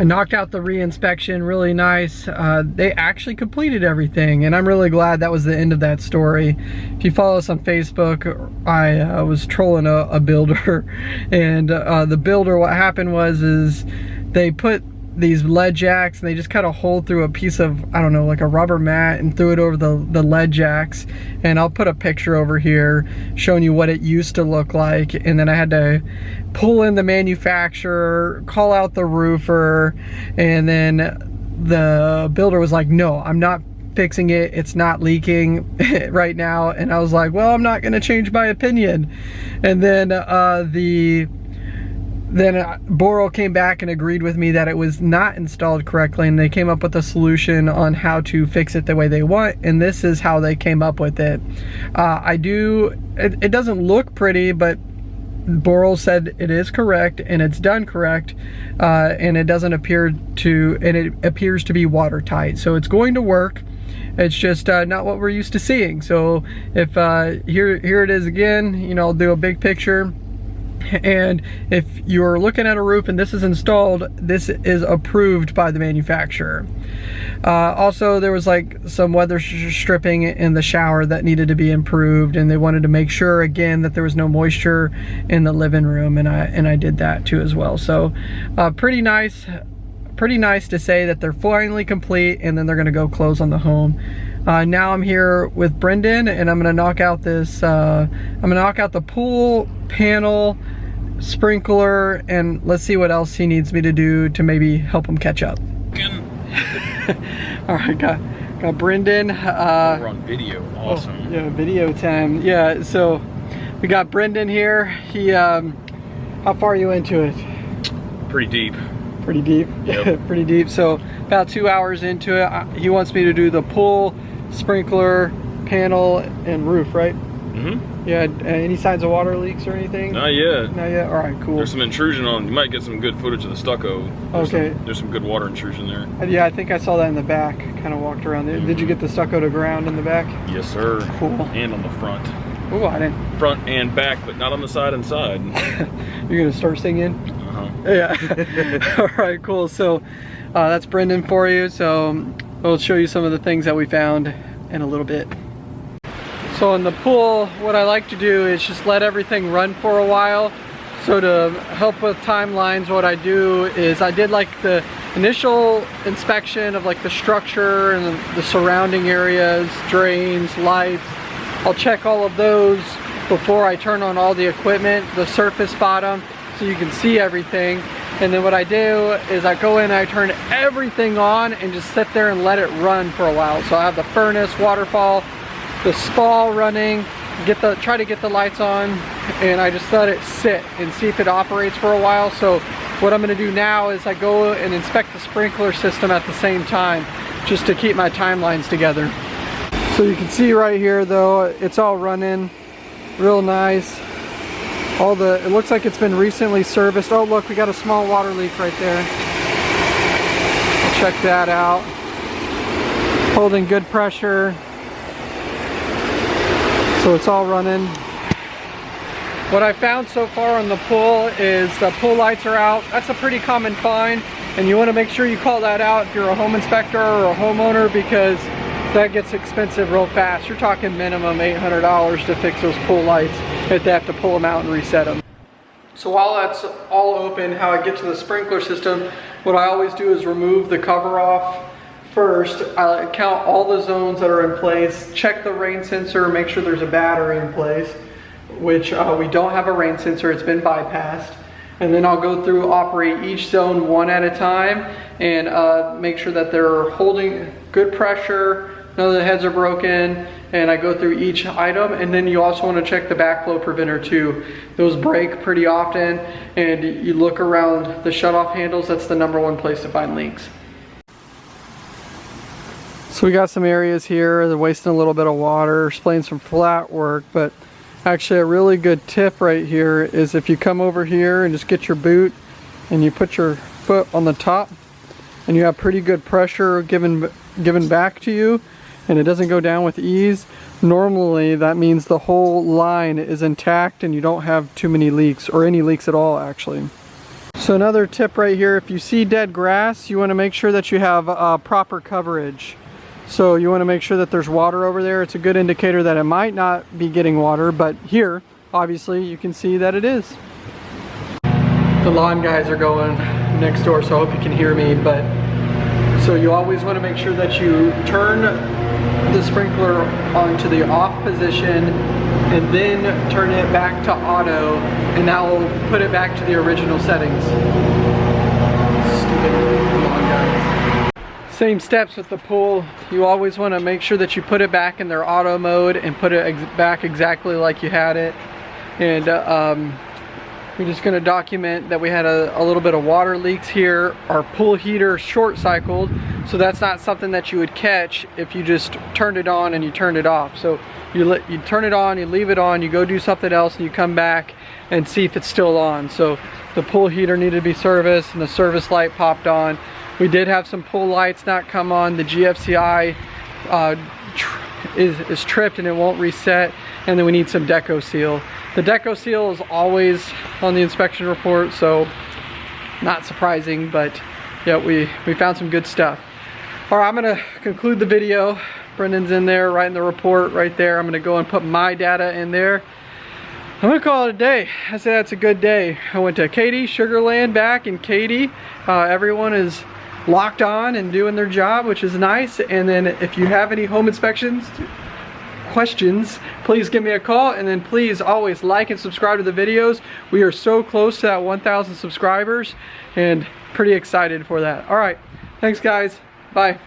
I knocked out the re-inspection really nice. Uh, they actually completed everything and I'm really glad that was the end of that story. If you follow us on Facebook, I uh, was trolling a, a builder and uh, the builder, what happened was is they put these lead jacks and they just cut a hole through a piece of I don't know like a rubber mat and threw it over the the lead jacks. And I'll put a picture over here showing you what it used to look like. And then I had to pull in the manufacturer call out the roofer and then the builder was like no I'm not fixing it. It's not leaking right now. And I was like well I'm not gonna change my opinion. And then uh, the then uh, Boral came back and agreed with me that it was not installed correctly and they came up with a solution on how to fix it the way they want and this is how they came up with it. Uh, I do, it, it, doesn't look pretty but Boral said it is correct and it's done correct uh, and it doesn't appear to, and it appears to be watertight. So it's going to work. It's just uh, not what we're used to seeing. So if uh, here, here it is again, you know, I'll do a big picture and if you're looking at a roof and this is installed this is approved by the manufacturer. Uh, also there was like some weather stripping in the shower that needed to be improved and they wanted to make sure again that there was no moisture in the living room and I and I did that too as well. So uh, pretty nice pretty nice to say that they're finally complete and then they're gonna go close on the home uh, now I'm here with Brendan and I'm gonna knock out this, uh, I'm gonna knock out the pool panel, sprinkler, and let's see what else he needs me to do to maybe help him catch up. All right, got, got Brendan. Uh, We're on video, oh, awesome. Oh, yeah, video time. Yeah, so we got Brendan here. He, um, how far are you into it? Pretty deep. Pretty deep? Yep. Pretty deep. So about two hours into it, uh, he wants me to do the pool, sprinkler, panel, and roof, right? Mm-hmm. Yeah, any signs of water leaks or anything? Not yet. Not yet? All right, cool. There's some intrusion on, you might get some good footage of the stucco. There's okay. Some, there's some good water intrusion there. Uh, yeah, I think I saw that in the back, kind of walked around there. Mm -hmm. Did you get the stucco to ground in the back? Yes, sir. Cool. And on the front. Oh, I didn't. Front and back, but not on the side and side. You're gonna start singing? Uh-huh. Yeah. All right, cool. So uh, that's Brendan for you. So we'll show you some of the things that we found in a little bit. So in the pool, what I like to do is just let everything run for a while. So to help with timelines, what I do is I did like the initial inspection of like the structure and the surrounding areas, drains, lights. I'll check all of those before I turn on all the equipment, the surface bottom, so you can see everything. And then what I do is I go in I turn everything on and just sit there and let it run for a while. So I have the furnace, waterfall, the spa running, get the try to get the lights on, and I just let it sit and see if it operates for a while. So what I'm gonna do now is I go and inspect the sprinkler system at the same time, just to keep my timelines together. So you can see right here though, it's all running real nice. All the, it looks like it's been recently serviced. Oh look, we got a small water leak right there. Check that out. Holding good pressure. So it's all running. What I found so far on the pool is the pool lights are out. That's a pretty common find and you want to make sure you call that out if you're a home inspector or a homeowner because that gets expensive real fast. You're talking minimum $800 to fix those pool lights if they have to pull them out and reset them. So while that's all open, how I get to the sprinkler system, what I always do is remove the cover off first. I count all the zones that are in place, check the rain sensor, make sure there's a battery in place, which uh, we don't have a rain sensor, it's been bypassed. And then I'll go through, operate each zone one at a time and uh, make sure that they're holding good pressure, none of the heads are broken, and I go through each item. And then you also wanna check the backflow preventer too. Those break pretty often, and you look around the shutoff handles, that's the number one place to find leaks. So we got some areas here, they're wasting a little bit of water, splaying some flat work, but actually a really good tip right here is if you come over here and just get your boot and you put your foot on the top and you have pretty good pressure given given back to you and it doesn't go down with ease, normally that means the whole line is intact and you don't have too many leaks or any leaks at all actually. So another tip right here, if you see dead grass, you want to make sure that you have uh, proper coverage. So you want to make sure that there's water over there. It's a good indicator that it might not be getting water, but here, obviously, you can see that it is. The lawn guys are going next door, so I hope you can hear me, but so you always want to make sure that you turn the sprinkler onto the off position and then turn it back to auto and that will put it back to the original settings. Same steps with the pool. You always want to make sure that you put it back in their auto mode and put it ex back exactly like you had it. And uh, um, we're just going to document that we had a, a, little bit of water leaks here. Our pool heater short cycled, so that's not something that you would catch if you just turned it on and you turned it off. So you, let, you turn it on, you leave it on, you go do something else and you come back and see if it's still on. So the pool heater needed to be serviced and the service light popped on. We did have some pool lights not come on. The GFCI uh, is, is tripped and it won't reset. And then we need some Deck-O-Seal. The Deck-O-Seal is always on the inspection report, so not surprising, but yeah, we, we found some good stuff. All right, I'm gonna conclude the video. Brendan's in there writing the report right there. I'm gonna go and put my data in there. I'm gonna call it a day. I say that's a good day. I went to Katy, Sugarland back in Katy. Uh, everyone is locked on and doing their job, which is nice. And then if you have any home inspections, questions, please give me a call. And then please always like and subscribe to the videos. We are so close to that 1,000 subscribers and pretty excited for that. All right, thanks guys. Bye.